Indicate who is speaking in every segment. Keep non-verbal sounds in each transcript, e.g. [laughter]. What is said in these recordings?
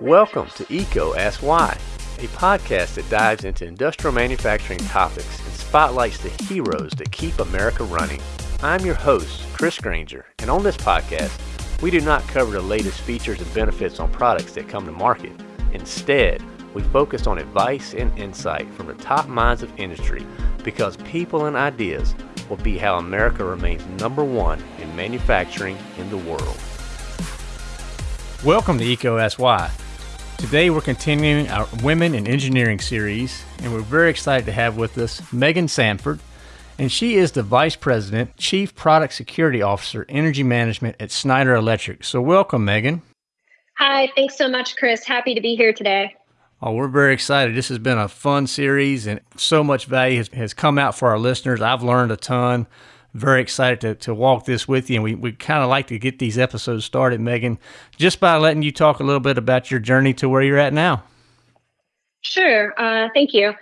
Speaker 1: Welcome to EECO Ask Why, a podcast that dives into industrial manufacturing topics and spotlights the heroes that keep America running. I'm your host, Chris Granger, and on this podcast, we do not cover the latest features and benefits on products that come to market. Instead, we focus on advice and insight from the top minds of industry because people and ideas will be how America remains number one in manufacturing in the world.
Speaker 2: Welcome to EECO Ask Why. Today we're continuing our Women in Engineering series, and we're very excited to have with us Megan Samford, and she is the Vice President, Chief Product Security Officer, Energy Management at Schneider Electric. So welcome, Megan.
Speaker 3: Hi, thanks so much, Chris. Happy to be here today.
Speaker 2: Oh, we're very excited. This has been a fun series, and so much value has, has come out for our listeners. I've learned a ton very excited to, to walk this with you. And we, we kind of like to get these episodes started, Megan, just by letting you talk a little bit about your journey to where you're at now.
Speaker 3: Sure. Uh, thank you.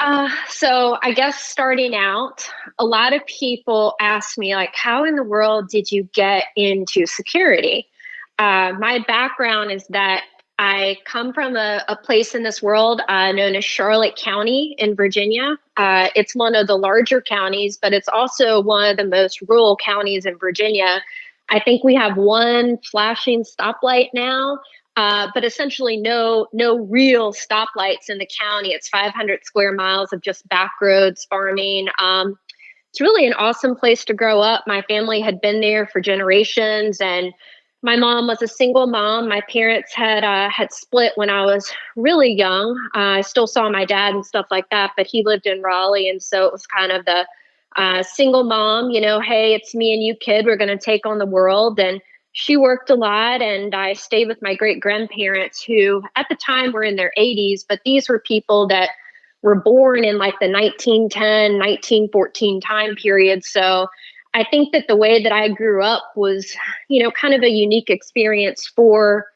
Speaker 3: Uh, so I guess starting out, a lot of people ask me, like, how in the world did you get into security? Uh, my background is that I come from a, a place in this world uh, known as Charlotte County in Virginia. Uh, it's one of the larger counties, but it's also one of the most rural counties in Virginia. I think we have one flashing stoplight now, uh, but essentially no no real stoplights in the county. It's 500 square miles of just back roads, farming. Um, it's really an awesome place to grow up. My family had been there for generations, and my mom was a single mom. My parents had uh, had split when I was really young. Uh, I still saw my dad and stuff like that, but he lived in Raleigh, and so it was kind of the uh, single mom. You know, hey, it's me and you, kid. We're going to take on the world, and she worked a lot, and I stayed with my great grandparents, who at the time were in their 80s, but these were people that were born in like the 1910, 1914 time period. So I think that the way that I grew up was, you know, kind of a unique experience for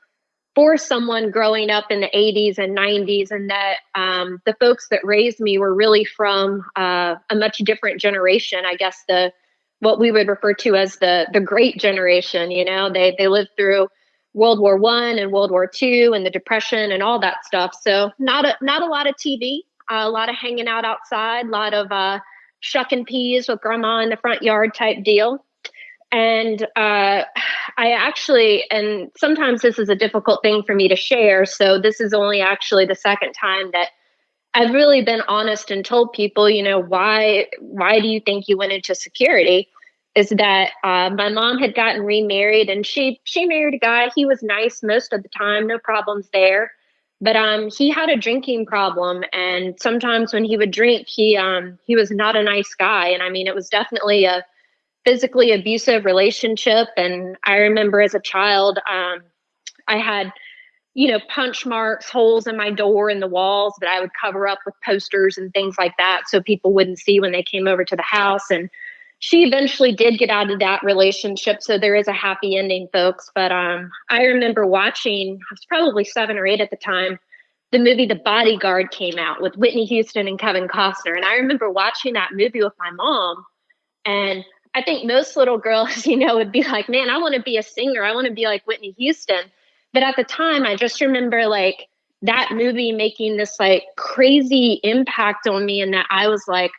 Speaker 3: for someone growing up in the 80s and 90s, and that um, the folks that raised me were really from uh, a much different generation. I guess the what we would refer to as the the Great Generation. You know, they they lived through World War One and World War Two and the Depression and all that stuff. So not a not a lot of TV, uh, a lot of hanging out outside, a lot of uh, shucking peas with grandma in the front yard type deal. And uh, I actually, and sometimes this is a difficult thing for me to share. So this is only actually the second time that I've really been honest and told people, you know, why why do you think you went into security? Is that uh, my mom had gotten remarried and she she married a guy. He was nice most of the time, no problems there but um he had a drinking problem and sometimes when he would drink he um he was not a nice guy. And i mean it was definitely a physically abusive relationship. And i remember as a child um i had you know punch marks holes in my door in the walls that i would cover up with posters and things like that so people wouldn't see when they came over to the house. And she eventually did get out of that relationship so there is a happy ending folks. But um i remember watching i was probably seven or eight at the time the movie the bodyguard came out with whitney houston and kevin costner. And i remember watching that movie with my mom. And i think most little girls [laughs] you know would be like man i want to be a singer. I want to be like whitney houston. But at the time i just remember like that movie making this like crazy impact on me and that i was like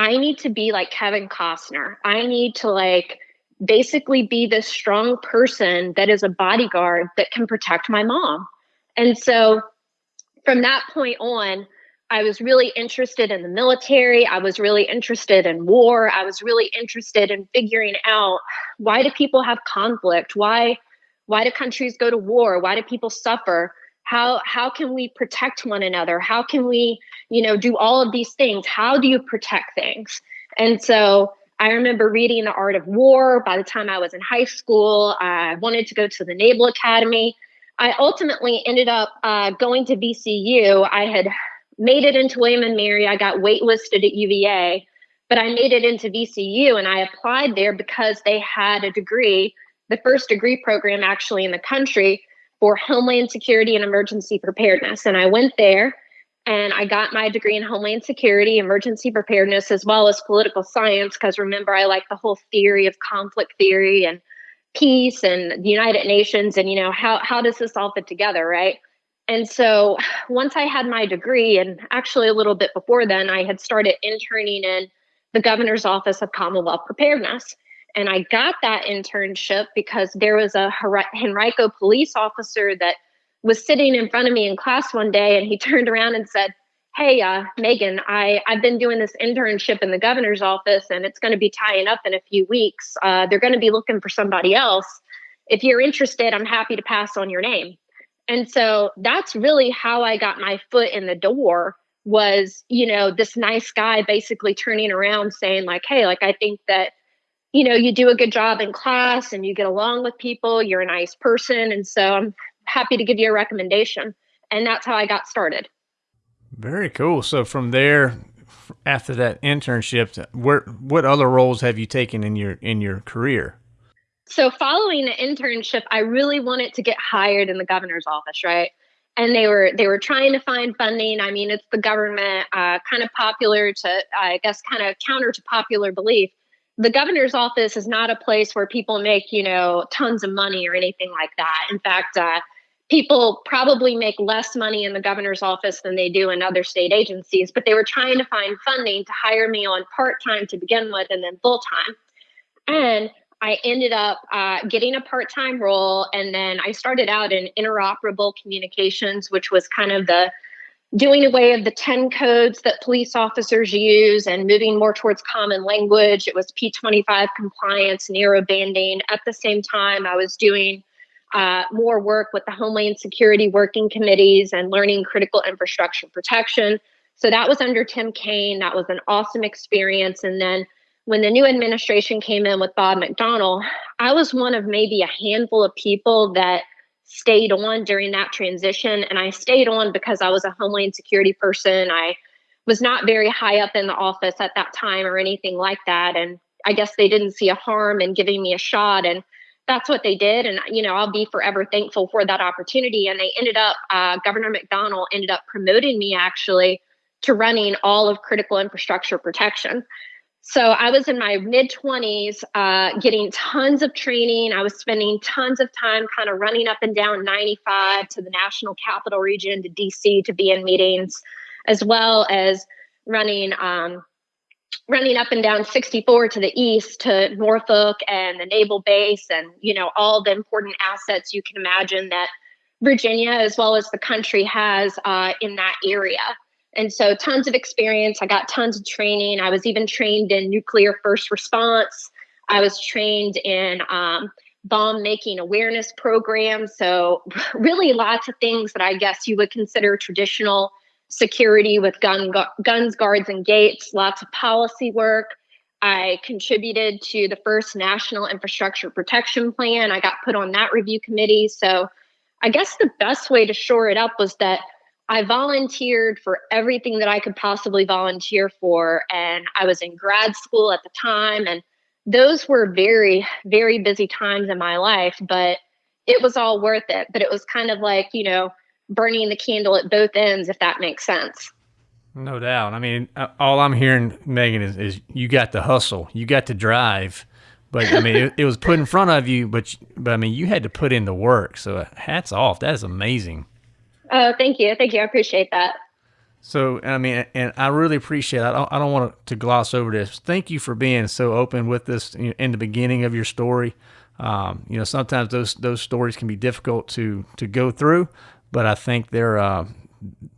Speaker 3: I need to be like Kevin Costner. I need to like basically be this strong person that is a bodyguard that can protect my mom. And so from that point on, I was really interested in the military. I was really interested in war. I was really interested in figuring out why do people have conflict? Why why do countries go to war? Why do people suffer? How how can we protect one another? How can we you know do all of these things? How do you protect things? And so i remember reading the art of war. By the time i was in high school i wanted to go to the naval academy. I ultimately ended up uh, going to vcu i had made it into william and mary. I got waitlisted at uva but i made it into vcu and i applied there because they had a degree the first degree program actually in the country for Homeland Security and Emergency Preparedness. And I went there and I got my degree in Homeland Security, Emergency Preparedness, as well as political science, because remember, I like the whole theory of conflict theory and peace and the United Nations and you know how how does this all fit together, right? And so once I had my degree, and actually a little bit before then, I had started interning in the governor's office of Commonwealth Preparedness. And I got that internship because there was a Henrico police officer that was sitting in front of me in class one day, and he [laughs] turned around and said, Hey, uh, Megan, I, I've been doing this internship in the governor's office, and it's going to be tying up in a few weeks. Uh, they're going to be looking for somebody else. If you're interested, I'm happy to pass on your name. And so that's really how I got my foot in the door was, you know, this nice guy basically turning around saying like, "Hey, like I think that you know, you do a good job in class and you get along with people, you're a nice person, and so I'm happy to give you a recommendation." And that's how I got started.
Speaker 2: Very cool. So from there after that internship, where what other roles have you taken in your in your career?
Speaker 3: So following the internship, I really wanted to get hired in the governor's office, right? And they were they were trying to find funding. I mean, it's the government, uh, kind of popular to, I guess, kind of counter to popular belief. The governor's office is not a place where people make, you know, tons of money or anything like that. In fact, uh, people probably make less money in the governor's office than they do in other state agencies. But they were trying to find funding to hire me on part time to begin with, and then full time. And I ended up uh, getting a part time role. And then I started out in interoperable communications, which was kind of the doing away of the 10 codes that police officers use and moving more towards common language. It was P25 compliance, narrow banding. At the same time, I was doing uh, more work with the Homeland Security working committees and learning critical infrastructure protection. So that was under Tim Kaine. That was an awesome experience. And then when the new administration came in with Bob McDonnell, I was one of maybe a handful of people that stayed on during that transition. And I stayed on because I was a Homeland Security person. I was not very high up in the office at that time or anything like that. And I guess they didn't see a harm in giving me a shot. And that's what they did. And, you know, I'll be forever thankful for that opportunity. And they ended up, uh, Governor McDonnell ended up promoting me actually to running all of critical infrastructure protection. So I was in my mid 20s, uh, getting tons of training. I was spending tons of time kind of running up and down 95 to the National Capital Region to DC to be in meetings, as well as running um, running up and down 64 to the east to Norfolk and the naval base, and you know all the important assets you can imagine that Virginia, as well as the country, has uh, in that area. And so, tons of experience. I got tons of training. I was even trained in nuclear first response. I was trained in um, bomb making awareness programs. So, [laughs] really, lots of things that I guess you would consider traditional security with gun, gu- guns, guards, and gates, lots of policy work. I contributed to the first National Infrastructure Protection Plan. I got put on that review committee. So, I guess the best way to shore it up was that I volunteered for everything that I could possibly volunteer for. And I was in grad school at the time. And those were very, very busy times in my life, but it was all worth it. But it was kind of like, you know, burning the candle at both ends, if that makes sense.
Speaker 2: No doubt. I mean, uh, all I'm hearing, Megan, is, is you got to hustle, you got to drive. But I mean, it, it was put in front of you, but but I mean, you had to put in the work. So hats off. That is amazing.
Speaker 3: Oh, thank you. Thank you. I appreciate that.
Speaker 2: So, I mean, and I really appreciate. It. I don't. I don't want to gloss over this. Thank you for being so open with this in the beginning of your story. Um, you know, sometimes those those stories can be difficult to to go through, but I think they're uh,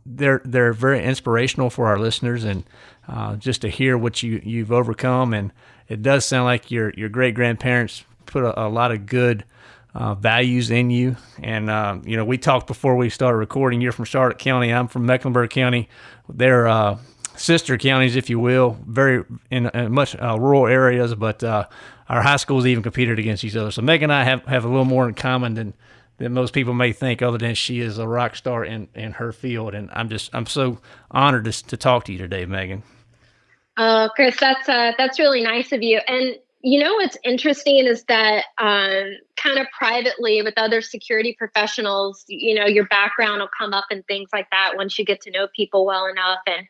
Speaker 2: they're they're very inspirational for our listeners, and uh, just to hear what you you've overcome. And it does sound like your your great grandparents put a, a lot of good uh, values in you. And, uh, you know, we talked before we started recording. You're from Charlotte County. I'm from Mecklenburg County. They're uh, sister counties, if you will, very in, in much uh, rural areas, but uh, our high schools even competed against each other. So Meg and I have, have a little more in common than, than most people may think, other than she is a rock star in, in her field. And I'm just, I'm so honored to, to talk to you today, Megan.
Speaker 3: Oh, Chris, that's uh, that's really nice of you. And you know what's interesting is that um, kind of privately with other security professionals, you know, your background will come up and things like that once you get to know people well enough. And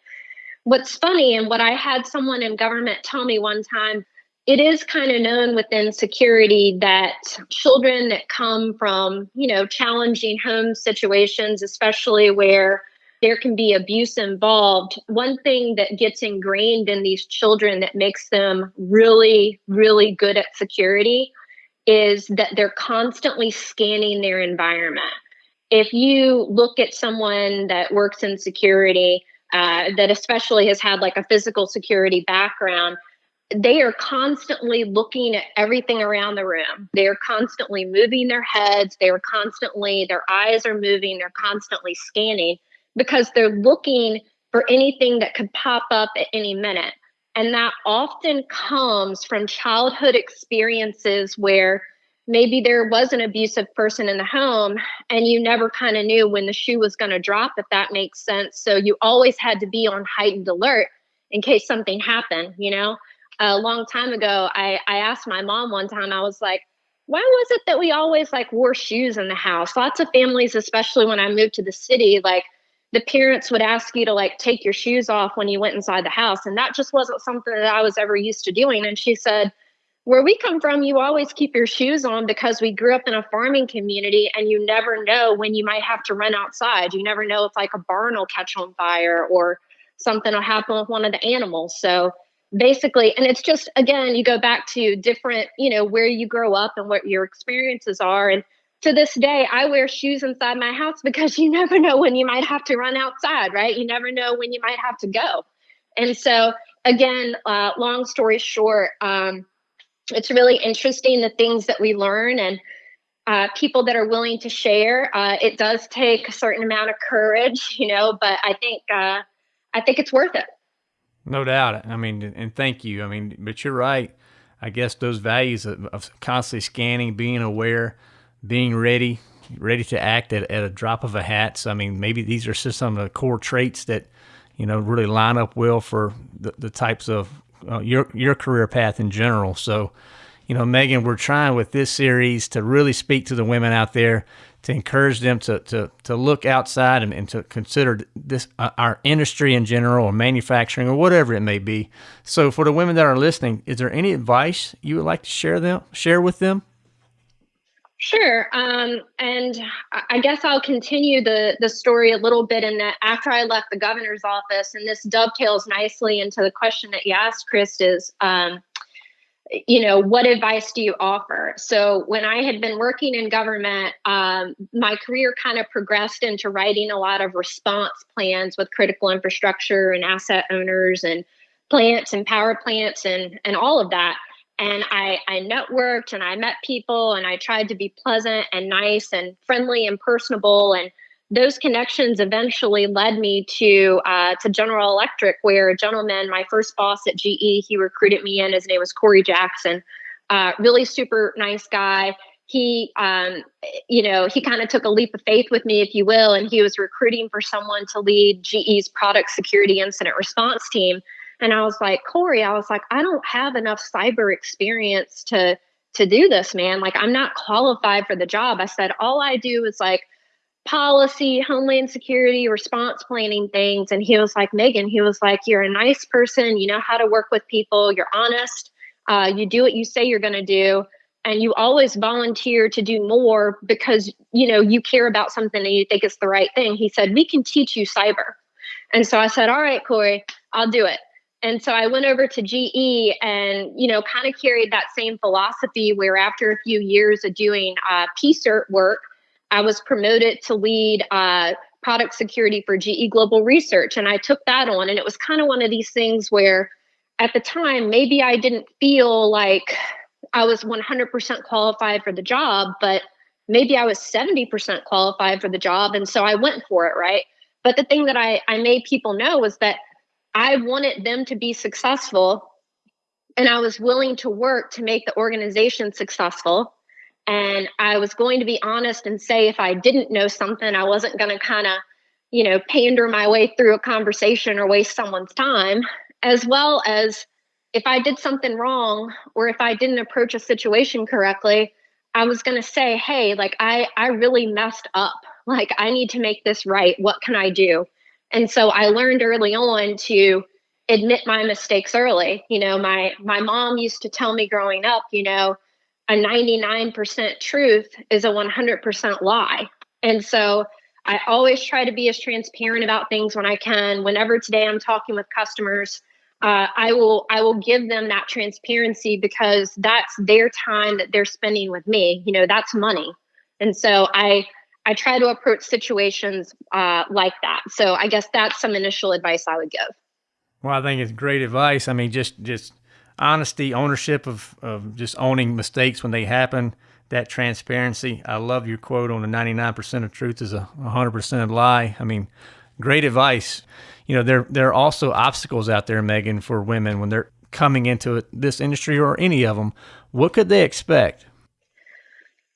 Speaker 3: what's funny, and what I had someone in government tell me one time, it is kind of known within security that children that come from, you know, challenging home situations, especially where there can be abuse involved, one thing that gets ingrained in these children that makes them really, really good at security is that they're constantly scanning their environment. If you look at someone that works in security, uh, that especially has had like a physical security background, they are constantly looking at everything around the room. They are constantly moving their heads. They are constantly, their eyes are moving. They're constantly scanning because they're looking for anything that could pop up at any minute. And that often comes from childhood experiences where maybe there was an abusive person in the home and you never kind of knew when the shoe was going to drop, if that makes sense. So you always had to be on heightened alert in case something happened, you know? A long time ago, I, I asked my mom one time, I was like, why was it that we always like wore shoes in the house? Lots of families, especially when I moved to the city, like the parents would ask you to like take your shoes off when you went inside the house. And that just wasn't something that I was ever used to doing. And she said, where we come from, you always keep your shoes on because we grew up in a farming community and you never know when you might have to run outside. You never know if like a barn will catch on fire or something will happen with one of the animals. So basically, and it's just, again, you go back to different, you know, where you grow up and what your experiences are. And to this day, I wear shoes inside my house because [laughs] you never know when you might have to run outside, right? You never know when you might have to go. And so, again, uh, long story short, um, it's really interesting the things that we learn and uh, people that are willing to share. Uh, it does take a certain amount of courage, you know, but I think uh, I think it's worth it.
Speaker 2: No doubt. I mean, and thank you. I mean, but you're right. I guess those values of, of constantly scanning, being aware, being ready, ready to act at, at a drop of a hat. So, I mean, maybe these are just some of the core traits that, you know, really line up well for the, the types of uh, your, your career path in general. So, you know, Megan, we're trying with this series to really speak to the women out there to encourage them to, to, to look outside and, and to consider this uh, our industry in general or manufacturing or whatever it may be. So for the women that are listening, is there any advice you would like to share them share with them?
Speaker 3: Sure. Um, and I guess I'll continue the, the story a little bit in that after I left the governor's office, and this dovetails nicely into the question that you asked, Chris, is, um, you know, what advice do you offer? So when I had been working in government, um, my career kind of progressed into writing a lot of response plans with critical infrastructure and asset owners and plants and power plants and, and all of that and I, I networked and I met people and I tried to be pleasant and nice and friendly and personable. And those connections eventually led me to uh, to General Electric, where a gentleman, my first boss at GE, he recruited me in. His name was Corey Jackson. Uh, really super nice guy. He, um, you know, he kind of took a leap of faith with me, if you will, and he was recruiting for someone to lead GE's product security incident response team. And I was like, Corey, I was like, I don't have enough cyber experience to to do this, man. Like I'm not qualified for the job. I said, all I do is like policy, homeland security, response planning things. And he was like, Megan, he was like, you're a nice person. You know how to work with people. You're honest. Uh, you do what you say you're going to do. And you always volunteer to do more because, you know, you care about something and you think it's the right thing. He said, we can teach you cyber. And so I said, all right, Corey, I'll do it. And so I went over to GE and, you know, kind of carried that same philosophy where after a few years of doing uh, work, I was promoted to lead uh, product security for GE Global Research. And I took that on. And it was kind of one of these things where at the time, maybe I didn't feel like I was 100% qualified for the job, but maybe I was 70% qualified for the job. And so I went for it, right? But the thing that I, I made people know was that I wanted them to be successful and I was willing to work to make the organization successful. And I was going to be honest and say if I didn't know something, I wasn't going to kind of, you know, pander my way through a conversation or waste someone's time, as well as if I did something wrong or if I didn't approach a situation correctly, I was going to say, "Hey, like I I really messed up. Like I need to make this right. What can I do?" And so I learned early on to admit my mistakes early. You know, my my mom used to tell me growing up, you know, a 99% truth is a 100% lie. And so I always try to be as transparent about things when I can. Whenever today I'm talking with customers, uh, I will I will give them that transparency because that's their time that they're spending with me. You know, that's money, and so I I try to approach situations uh, like that. So I guess that's some initial advice I would give.
Speaker 2: Well, I think it's great advice. I mean, just just honesty, ownership of, of just owning mistakes when they happen, that transparency. I love your quote on the 99% of truth is a 100% lie. I mean, great advice. You know, there there are also obstacles out there, Megan, for women when they're coming into this industry or any of them. What could they expect?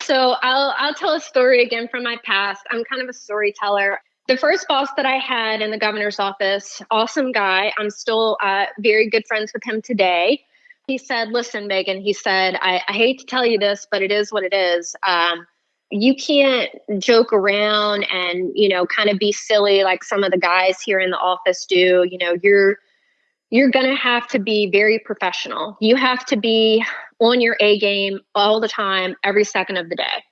Speaker 3: So I'll I'll tell a story again from my past. I'm kind of a storyteller. The first boss that I had in the governor's office, awesome guy. I'm still uh, very good friends with him today. He said, "Listen, Megan," he said, I, I hate to tell you this, but it is what it is. Um, you can't joke around and you know kind of be silly like some of the guys here in the office do. You know, you're you're going to have to be very professional. You have to be on your A game all the time, every second of the day.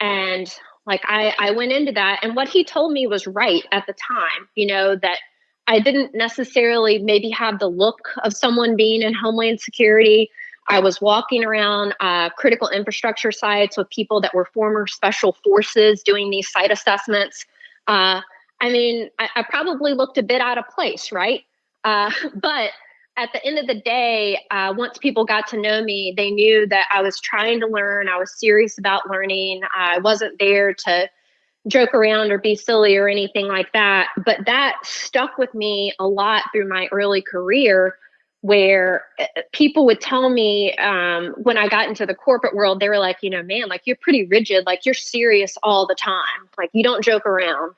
Speaker 3: And like I, I went into that, and what he told me was right at the time, you know, that I didn't necessarily maybe have the look of someone being in Homeland Security. I was walking around uh, critical infrastructure sites with people that were former special forces doing these site assessments. Uh, I mean, I, I probably looked a bit out of place, right? Uh, [laughs] but at the end of the day, uh, once people got to know me, they knew that I was trying to learn. I was serious about learning. I wasn't there to joke around or be silly or anything like that. But that stuck with me a lot through my early career, where uh, people would tell me um, when I got into the corporate world, they were like, you know, man, like you're pretty rigid, like you're serious all the time, like you don't joke around.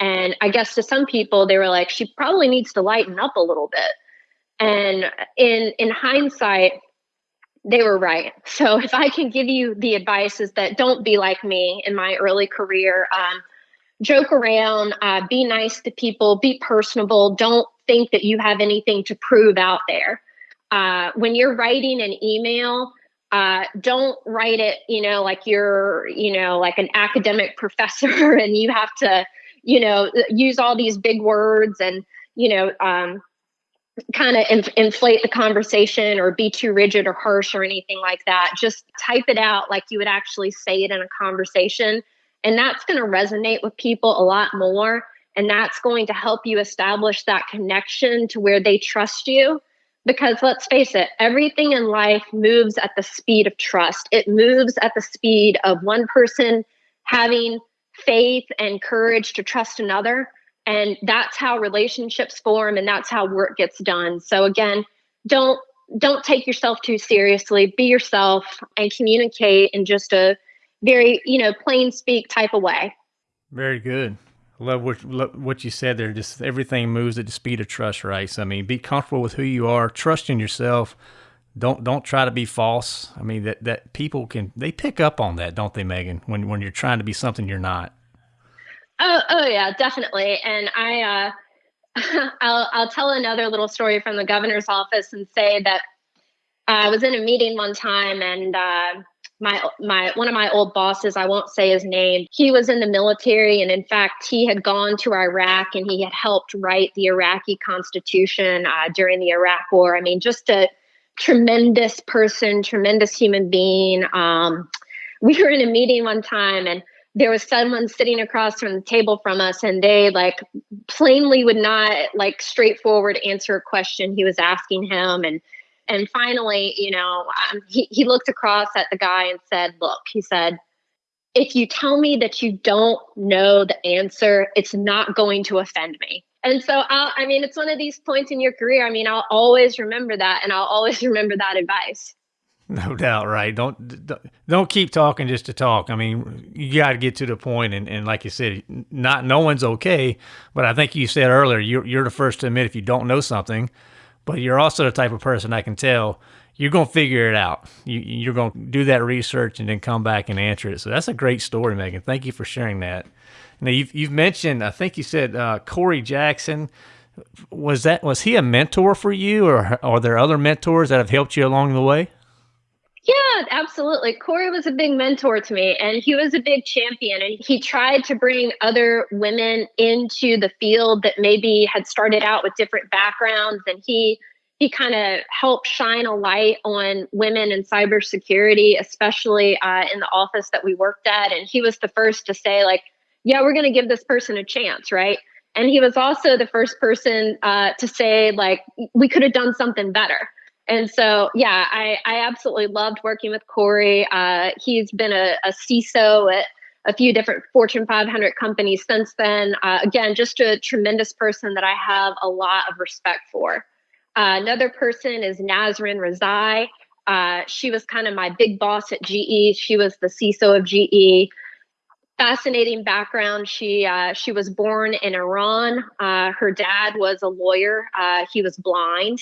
Speaker 3: And I guess to some people, they were like, she probably needs to lighten up a little bit. And in in hindsight, they were right. [laughs] So if I can give you the advice is that don't be like me in my early career. Um, joke around, uh, be nice to people, be personable. Don't think that you have anything to prove out there. Uh, when you're writing an email, uh, don't write it, you know, like you're, you know, like an academic [laughs] professor and you have to you know, use all these big words and, you know, um, kind of inf- inflate the conversation or be too rigid or harsh or anything like that. Just type it out like you would actually say it in a conversation. And that's going to resonate with people a lot more. And that's going to help you establish that connection to where they trust you. Because let's face it, everything in life moves at the speed of trust. It moves at the speed of one person having faith and courage to trust another. And that's how relationships form and that's how work gets done. So again, don't don't take yourself too seriously. Be yourself and communicate in just a very, you know, plain speak type of way.
Speaker 2: Very good. Love what what you said there. Just everything moves at the speed of trust, right? So I mean, be comfortable with who you are, trust in yourself, don't don't try to be false. I mean that that people can they pick up on that, don't they, Megan? When when you're trying to be something you're not.
Speaker 3: Oh oh yeah, definitely. And I uh, [laughs] I'll I'll tell another little story from the governor's office and say that I was in a meeting one time and uh, my my one of my old bosses, I won't say his name, he was in the military and in fact he had gone to Iraq and he had helped write the Iraqi constitution uh, during the Iraq war. I mean, just to tremendous person, tremendous human being. Um, we were in a meeting one time and there was someone sitting across from the table from us and they like plainly would not like straightforward answer a question he was asking him and and finally you know um, he, he looked across at the guy and said look he said if you tell me that you don't know the answer it's not going to offend me and so I'll, i mean it's one of these points in your career i mean i'll always remember that and i'll always [laughs] remember that advice.
Speaker 2: No doubt right. Don't don't keep talking just to talk. I mean you got to get to the point and, and like you said not no one's okay but i think you said earlier you're, you're the first to admit if you don't know something but you're also the type of person i can tell you're going to figure it out you, you're going to do that research and then come back and answer it so that's a great story megan thank you for sharing that now you've you've mentioned, I think you said uh, Corey Jackson. Was that was he a mentor for you, or are there other mentors that have helped you along the way?
Speaker 3: Yeah, absolutely. Corey was a big mentor to me and he was a big champion. And he tried to bring other women into the field that maybe had started out with different backgrounds. And he he kind of helped shine a light on women in cybersecurity, especially uh, in the office that we worked at. And he was the first to say, like, yeah, we're going to give this person a chance, right? And he was also the first person uh, to say, like, we could have done something better. And so, yeah, I, I absolutely loved working with Corey. Uh, he's been a, a CISO at a few different Fortune 500 companies since then. Uh, again, just a tremendous person that I have a lot of respect for. Uh, another person is Nasrin Rezai. Uh, she was kind of my big boss at GE. She was the CISO of GE. Fascinating background. She uh, she was born in Iran. Uh, her dad was a lawyer. Uh, he was blind.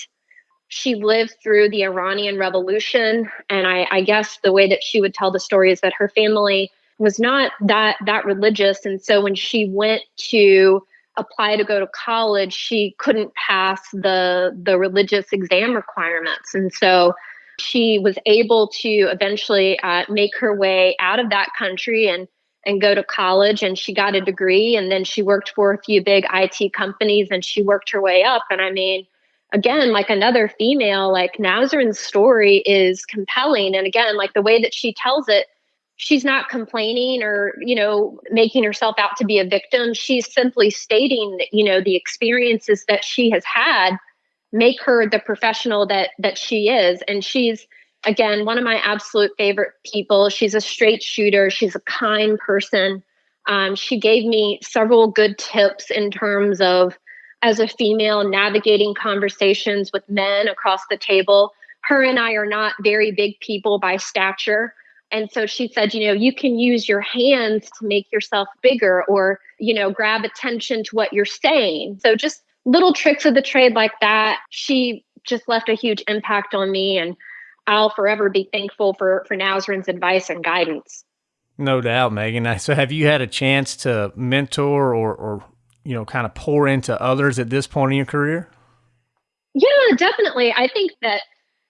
Speaker 3: She lived through the Iranian Revolution, and I, I guess the way that she would tell the story is that her family was not that that religious, and so when she went to apply to go to college, she couldn't pass the the religious exam requirements, and so she was able to eventually uh, make her way out of that country and and go to college and she got a degree and then she worked for a few big IT companies and she worked her way up. And I mean again like another female like Nasrin's story is compelling. And again like the way that she tells it she's not complaining or you know making herself out to be a victim. She's simply stating that you know the experiences that she has had make her the professional that that she is. And she's again one of my absolute favorite people. She's a straight shooter. She's a kind person. Um, she gave me several good tips in terms of as a female navigating conversations with men across the table. Her and i are not very big people by stature and so she said, you know, you can use your hands to make yourself bigger or, you know, grab attention to what you're saying. So just little tricks of the trade like that. She just left a huge impact on me and I'll forever be thankful for for Nasrin's advice and guidance.
Speaker 2: No doubt, Megan. So have you had a chance to mentor or or you know, kind of pour into others at this point in your career?
Speaker 3: Yeah, definitely. I think that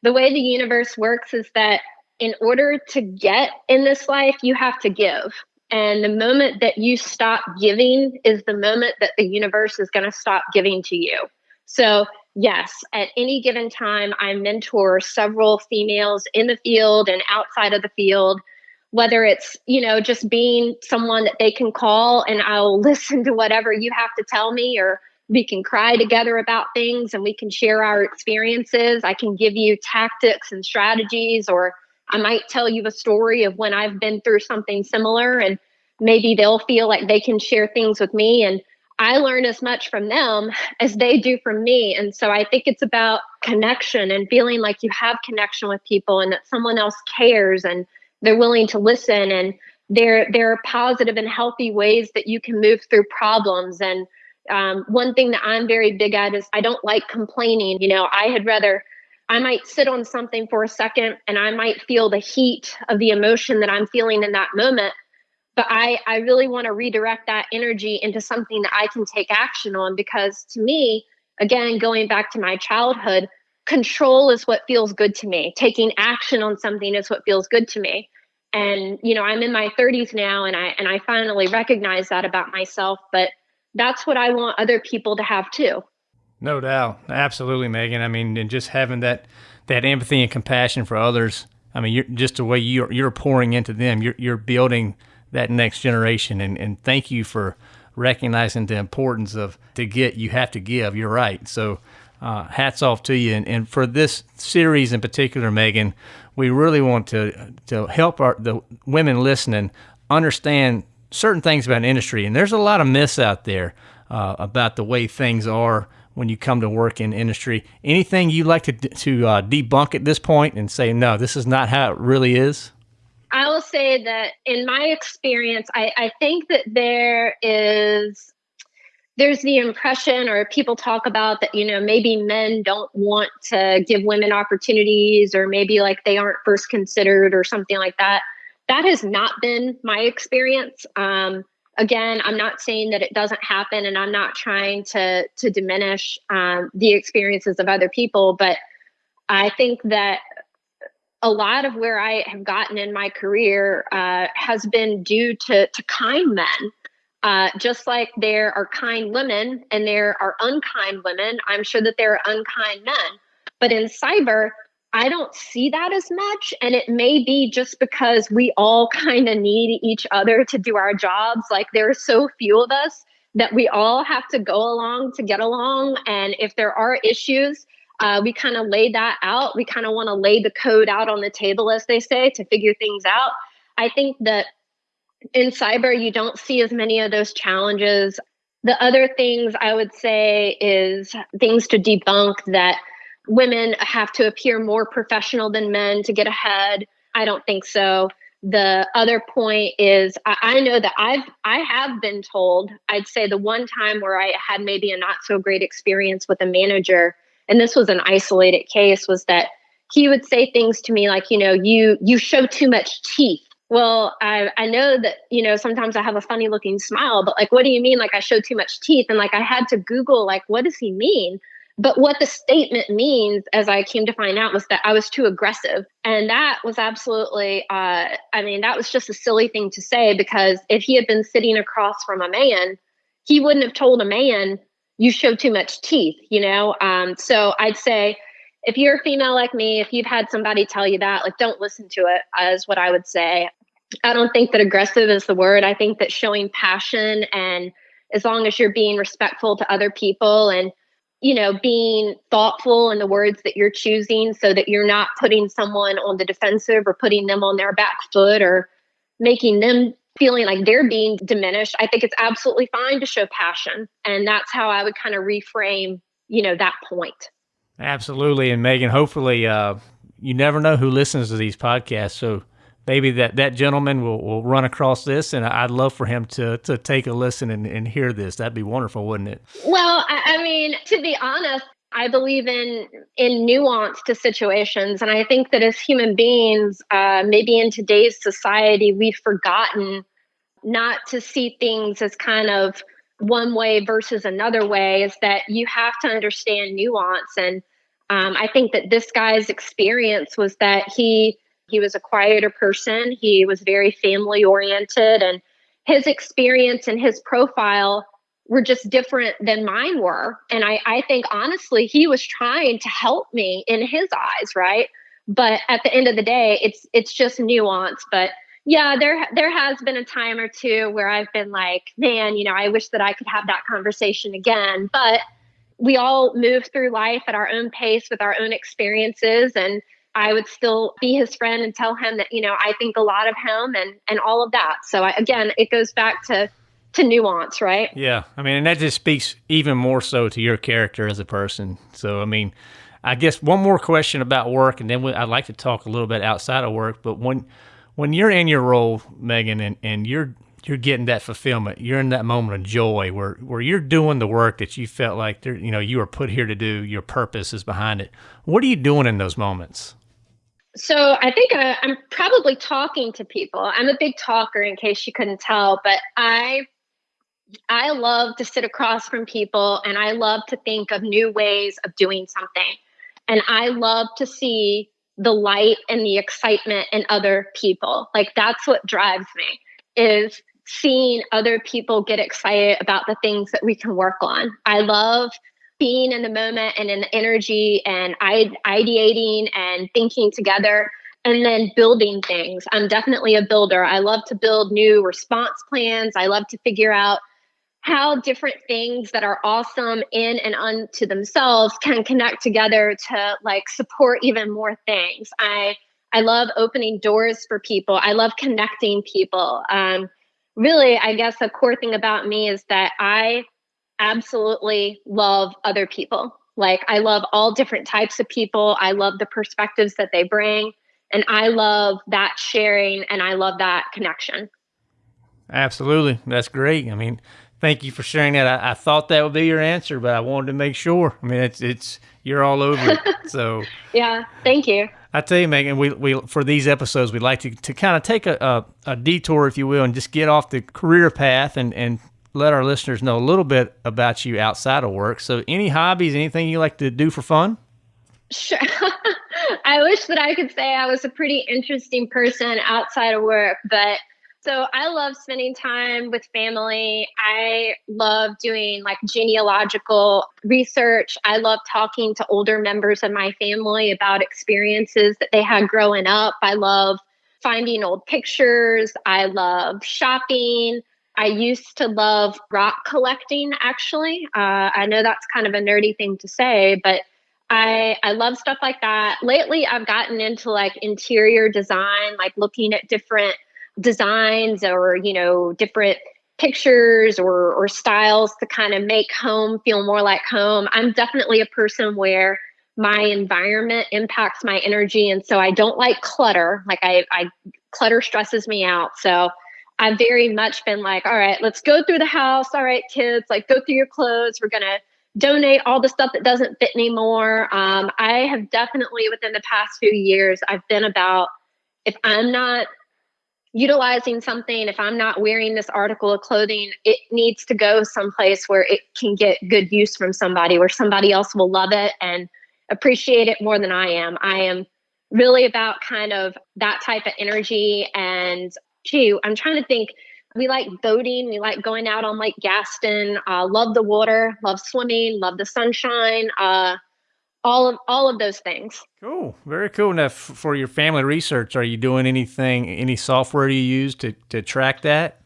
Speaker 3: the way the universe works is that in order to get in this life, you have to give. And the moment that you stop giving is the moment that the universe is going to stop giving to you. So, yes, at any given time, I mentor several females in the field and outside of the field, whether it's, you know, just being someone that they can call and I'll [laughs] listen to whatever you have to tell me, or we can cry together about things and we can share our experiences. I can give you tactics and strategies or I might tell you a story of when I've been through something similar and maybe they'll feel like they can share things with me and I learn as much from them [laughs] as they do from me. And so I think it's about connection and feeling like you have connection with people and that someone else cares and they're willing to listen and there there are positive and healthy ways that you can move through problems and um, one thing that i'm very big at is i don't like complaining you know i had rather I might sit on something for a second and I might feel the heat of the emotion that I'm feeling in that moment. But I, I really want to redirect that energy into something that I can take action on because to me, again, going back to my childhood, control is what feels good to me. Taking action on something is what feels good to me. And you know, I'm in my 30s now and I and I finally recognize that about myself, but that's what I want other people to have too.
Speaker 2: No doubt, absolutely, Megan. I mean, and just having that that empathy and compassion for others. I mean, you're, just the way you're you're pouring into them, you're you're building that next generation. And and thank you for recognizing the importance of to get you have to give. You're right. So. Uh, hats off to you. And, and for this series in particular, Megan, we really want to to help our the women listening understand certain things about industry. And there's a lot of myths out there uh, about the way things are when you come to work in industry. Anything you like to to uh, debunk at this point and say no, this is not how it really is?
Speaker 3: I will say that in my experience, I, I think that there is there's the impression or people talk about that you know maybe men don't want to give women opportunities or maybe like they aren't first considered or something like that that has not been my experience um, again, I'm not saying that it doesn't happen, and I'm not trying to to diminish um, the experiences of other people, but I think that a lot of where I have gotten in my career uh, has been due to to kind men. Uh, just like there are kind women and there are unkind women, I'm sure that there are unkind men. But in cyber, I don't see that as much. And it may be just because we all [laughs] kind of need each other to do our jobs. Like there are so few of us that we all have to go along to get along. And if there are issues, uh, we kind of lay that out. We kind of want to lay the code out on the table, as they say, to figure things out. I think that in cyber, you don't see as many of those challenges. The other things I would say is things to debunk that women have to appear more professional than men to get ahead. I don't think so. The other point is I, I, know that I've I have been told, I'd say the one time where I had maybe a not so great experience with a manager, and this was an isolated case, was that he would say things to me like, you know, you you show too much teeth. Well, I I know that, you know, sometimes I have a funny looking smile, but like what do you mean like I show too much teeth? And like I had to Google like what does he mean? But what the statement means, as I came to find out, was that I was too aggressive. And that was absolutely, uh, I mean, that was just a silly thing to say because if he had been sitting across from a man, he wouldn't have told a man, you show too much teeth, you know? Um, so I'd say, if you're a female like me, if you've had somebody tell you that, like, don't listen to it, is what I would say. I don't think that aggressive is the word. I think that showing passion and as long as you're being respectful to other people and you know, being thoughtful in the words that you're choosing so that you're not putting someone on the defensive or putting them on their back foot or making them feeling like they're being diminished. I think it's absolutely fine to show passion. And that's how I would kind of reframe, you know, that point.
Speaker 2: Absolutely. And Megan, hopefully, uh, you never know who listens to these podcasts. So maybe that, that gentleman will, will run across this and I'd love for him to, to take a listen and, and hear this. That'd be wonderful, wouldn't it?
Speaker 3: Well, I, I mean, to be honest, I believe in in nuance to situations, and I think that as human beings, uh, maybe in today's society, we've forgotten not to see things as kind of one way versus another way. Is that you have to understand nuance, and um, I think that this guy's experience was that he he was a quieter person. He was very family oriented, and his experience and his profile were just different than mine were. And I, I think honestly, he was trying to help me in his eyes, right? But at the end of the day, it's it's just nuance. But yeah, there there has been a time or two where I've been like, man, you know, I wish that I could have that conversation again. But we all move through life at our own pace with our own experiences and I would still be his friend and tell him that, you know, I think a lot of him and, and all of that. So I, again, it goes back to, to nuance, right?
Speaker 2: Yeah. I mean, and that just speaks even more so to your character as a person. So, I mean, I guess one more question about work, and then we, I'd like to talk a little bit outside of work. But when when you're in your role, Megan, and, and you're you're getting that fulfillment, you're in that moment of joy where where you're doing the work that you felt like there, you know you were put here to do. Your purpose is behind it. What are you doing in those moments?
Speaker 3: So I think I, I'm probably talking to people. I'm a big talker, in case you couldn't tell, but I I love to sit across from people, and I love to think of new ways of doing something, and I love to see the light and the excitement in other people. Like that's what drives me is seeing other people get excited about the things that we can work on. I love being in the moment and in the energy and ideating and thinking together and then building things. I'm definitely a builder. I love to build new response plans. I love to figure out how different things that are awesome in and unto themselves can connect together to like support even more things. I I love opening doors for people. I love connecting people. Um, really, I guess a core thing about me is that I absolutely love other people. Like, I love all different types of people. I love the perspectives that they bring. And I love that sharing and I love that connection.
Speaker 2: Absolutely. That's great. I mean, thank you for sharing that. I, I, thought that would be your answer, but I wanted to make sure. I mean, it's, it's, you're all over it. [laughs] So,
Speaker 3: yeah, thank you.
Speaker 2: I tell you, Megan, we, we for these episodes, we'd like to, to kind of take a, a, a, detour, if you will, and just get off the career path and, and let our listeners know a little bit about you outside of work. So, any hobbies, anything you like to do for fun?
Speaker 3: Sure. [laughs] I wish that I could say I was a pretty interesting person outside of work, but so I love spending time with family. I love doing like genealogical research. I love talking to older members of my family about experiences that they had growing up. I love finding old pictures. I love shopping. I used to love rock collecting, actually. Uh, I know that's kind of a nerdy thing to say, but I I love stuff like that. Lately, I've gotten into like interior design, like looking at different designs or you know different pictures or or styles to kind of make home feel more like home. I'm definitely a person where my environment impacts my energy and so I don't like clutter. Like I I clutter stresses me out. So I've very much been like, all right, let's go through the house. All right, kids, like go through your clothes. We're gonna donate all the stuff that doesn't fit anymore. Um, I have definitely within the past few years, I've been about if I'm not utilizing something, if I'm not wearing this article of clothing, it needs to go someplace where it can get good use from somebody, where somebody else will love it and appreciate it more than I am. I am really about kind of that type of energy. And gee, I'm trying to think. We like boating. We like going out on Lake Gaston. Uh, love the water. Love swimming. Love the sunshine. Uh, all of all of those things.
Speaker 2: Cool, very cool. Now, for your family research, are you doing anything? Any software you use to to track that?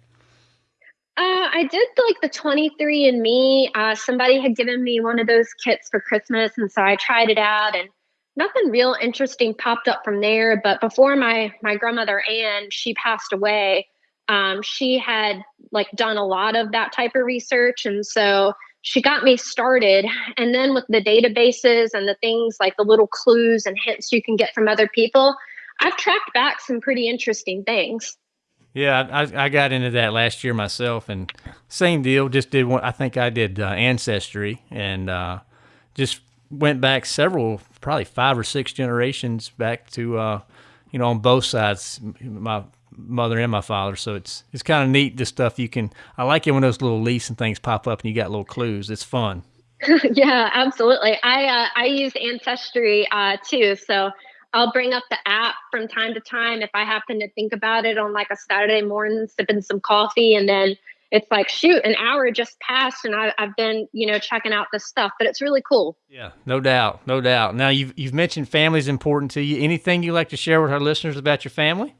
Speaker 3: Uh, I did like the 23andMe. Uh, somebody had given me one of those kits for Christmas, and so I tried it out, and nothing real interesting popped up from there. But before my my grandmother Anne, she passed away. Um, she had like done a lot of that type of research, and so she got me started. And then with the databases and the things like the little clues and hints you can get from other people, I've tracked back some pretty interesting things.
Speaker 2: Yeah, I, I got into that last year myself, and same deal. Just did one. I think I did uh, ancestry, and uh, just went back several, probably five or six generations back to, uh, you know, on both sides. My mother and my father. So it's it's kind of neat the stuff you can. I like it when those little leaves and things pop up and you got little clues. It's fun. [laughs]
Speaker 3: yeah, absolutely. I uh, I use Ancestry uh, too, so I'll bring up the app from time to time if I happen to think about it on like a Saturday morning, sipping some coffee, and then it's like shoot, an hour just passed, and I, I've been you know checking out this stuff, but it's really cool.
Speaker 2: Yeah, no doubt, no doubt. Now you've you've mentioned family is important to you. Anything you like to share with our listeners about your family?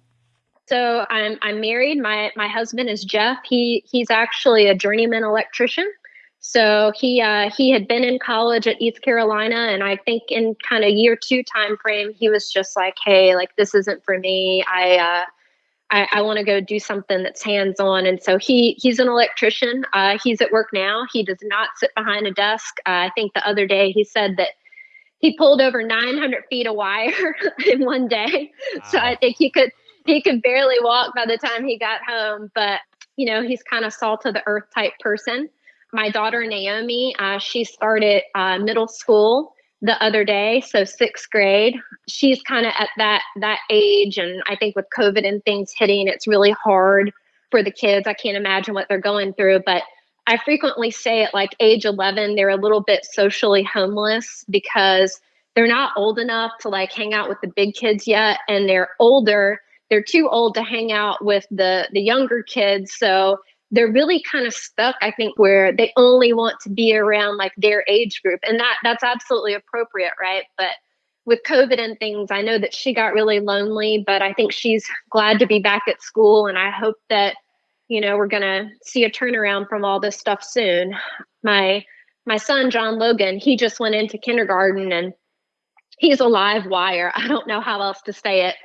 Speaker 3: So I'm I'm married. My my husband is Jeff. He he's actually a journeyman electrician. So he uh, he had been in college at East Carolina, and I think in kind of year two time frame, he was just like, "Hey, like this isn't for me. I uh, I, I want to go do something that's hands on." And so he he's an electrician. Uh, he's at work now. He does not sit behind a desk. Uh, I think the other day he said that he pulled over 900 feet of wire [laughs] in one day. Wow. So I think he could [laughs] he could barely walk by the time he got home, but you know, he's kind of salt of the earth type person. My daughter Naomi, uh, she started uh, middle school the other day, so sixth grade. She's kind of at that that age, and I think with COVID and things hitting, it's really hard for the kids. I can't imagine what they're going through, but I frequently say at like age 11, they're a little bit socially homeless because they're not old enough to like hang out with the big kids yet, and they're older they're too old to hang out with the the younger kids. So they're really kind of stuck i think where they only want to be around like their age group. And that that's absolutely appropriate right? But with covid and things i know that she got really lonely but i think she's glad to be back at school. And i hope that you know we're going to see a turnaround from all this stuff soon. My my son john logan he just went into kindergarten and he's a live wire. [laughs] I don't know how else to say it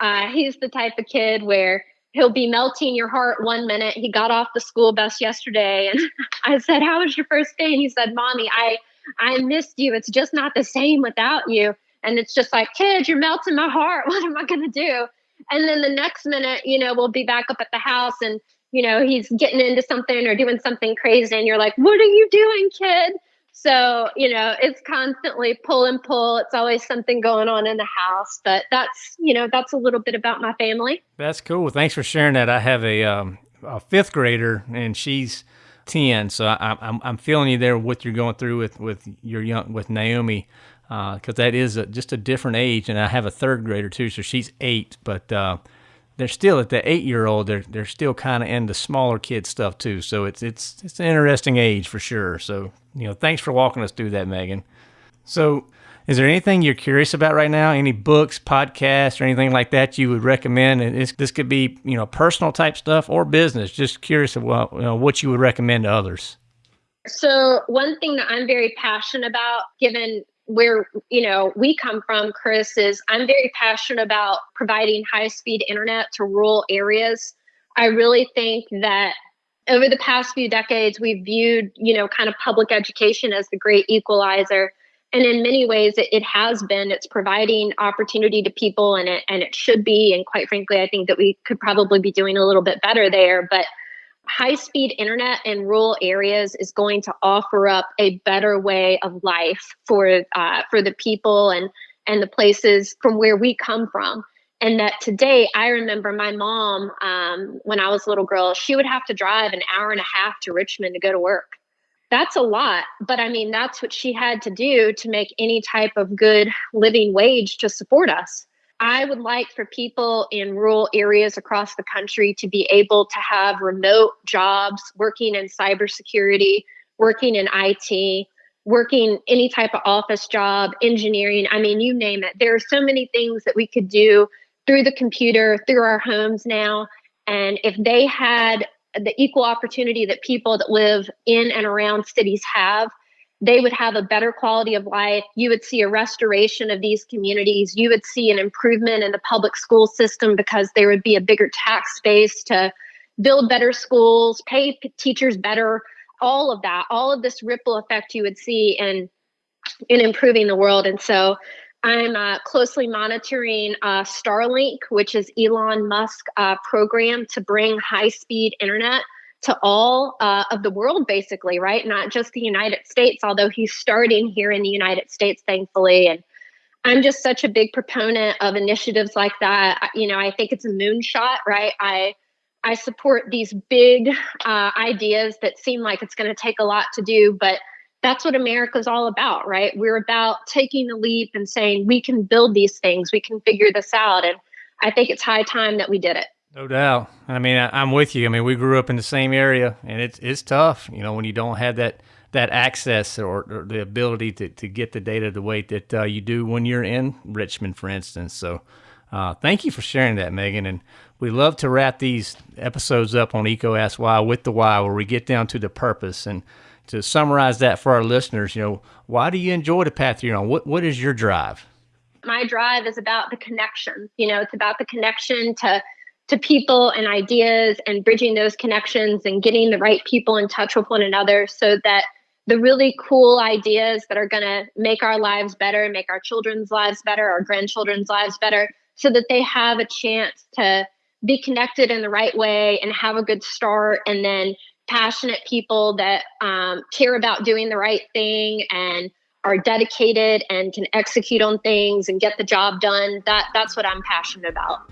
Speaker 3: uh, he's the type of kid where he'll be melting your heart one minute. He got off the school bus yesterday, and [laughs] I said, "How was your first day?" And he said, "Mommy, I I missed you. It's just not the same without you." And it's just like, "Kid, you're melting my heart. [laughs] What am I gonna do?" And then the next minute, you know, we'll be back up at the house, and you know, he's getting into something or doing something crazy, and you're like, "What are you doing, kid?" So, you know, it's constantly pull and pull. It's always something going on in the house. But that's, you know, that's a little bit about my family.
Speaker 2: That's cool. Thanks for sharing that. I have a, um, a fifth grader and she's 10. So I, I'm, I'm feeling you there, what you're going through with, with your young, with Naomi because uh, that is a, just a different age. And I have a third grader too, so she's eight. But uh, they're still at the eight year old. They're they're still kind of into smaller kid stuff too. So it's it's it's an interesting age for sure. So you know, thanks for walking us through that, Megan. So. Is there anything you're curious about right now? Any books, podcasts, or anything like that you would recommend? And this could be, you know, personal type stuff or business. Just curious about you know, what you would recommend to others.
Speaker 3: So, one thing that I'm very passionate about, given where you know we come from chris is i'm very passionate about providing high speed internet to rural areas. I really think that over the past few decades we've viewed you know kind of public education as the great equalizer. And in many ways it, it has been. It's providing opportunity to people and it and it should be. And quite frankly i think that we could probably be doing a little bit better there. But high speed internet in rural areas is going to offer up a better way of life for uh, for the people and and the places from where we come from. And that today i remember my mom um, when i was a little girl she would have to drive an hour and a half to richmond to go to work. That's a lot but i mean that's what she had to do to make any type of good living wage to support us I would like for people in rural areas across the country to be able to have remote jobs, working in cybersecurity, working in IT, working any type of office job, engineering. I mean, you name it. There are so many things that we could do through the computer, through our homes now. And if they had the equal opportunity that people that live in and around cities have, they would have a better quality of life. You would see a restoration of these communities. You would see an improvement in the public school system because there would be a bigger tax base to build better schools, pay teachers better, all of that, all of this ripple effect you would see in in improving the world. And so I'm uh, closely monitoring uh, Starlink, which is Elon Musk uh, program to bring high speed internet to all uh, of the world, basically, right? Not just the United States, although he's starting here in the United States, thankfully. And I'm just such a big proponent of initiatives like that. You know, I think it's a moonshot, right? I I support these big uh, ideas that seem like it's going to take a lot to do, but that's what America's all about, right? We're about taking the leap and saying we can build these things, we can figure this out, and I think it's high time that we did it.
Speaker 2: No doubt. I mean, I, am with you. I mean, we grew up in the same area, and it's it's tough, you know, when you don't have that that access or, or the ability to, to get the data the way that uh, you do when you're in Richmond, for instance. So, uh, thank you for sharing that, Megan. And we love to wrap these episodes up on EECO Ask Why with the why, where we get down to the purpose. And to summarize that for our listeners, you know, why do you enjoy the path you're on? What what is your drive?
Speaker 3: My drive is about the connection. You know, it's about the connection to to people and ideas and bridging those connections and getting the right people in touch with one another so that the really cool ideas that are going to make our lives better, make our children's lives better, our grandchildren's lives better, so that they have a chance to be connected in the right way and have a good start. And then passionate people that um, care about doing the right thing and are dedicated and can execute on things and get the job done. That that's what I'm passionate about.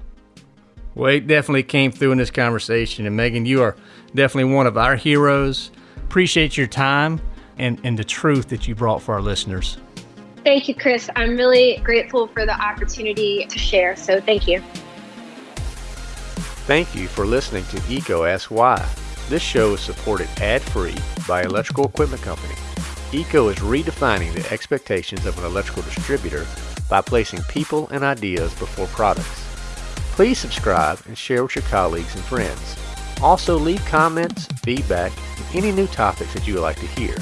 Speaker 2: Well, it definitely came through in this conversation. And Megan, you are definitely one of our heroes. Appreciate your time and, and the truth that you brought for our listeners.
Speaker 3: Thank you, Chris. I'm really grateful for the opportunity to share. So thank you.
Speaker 1: Thank you for listening to EECO Ask Why. This show is supported ad free by Electrical Equipment Company. EECO is redefining the expectations of an electrical distributor by placing people and ideas before products. Please subscribe and share with your colleagues and friends. Also, leave comments, feedback, and any new topics that you would like to hear.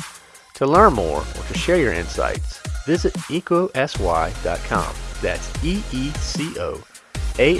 Speaker 1: To learn more or to share your insights, visit eecoaskwhy.com. That's E E C O A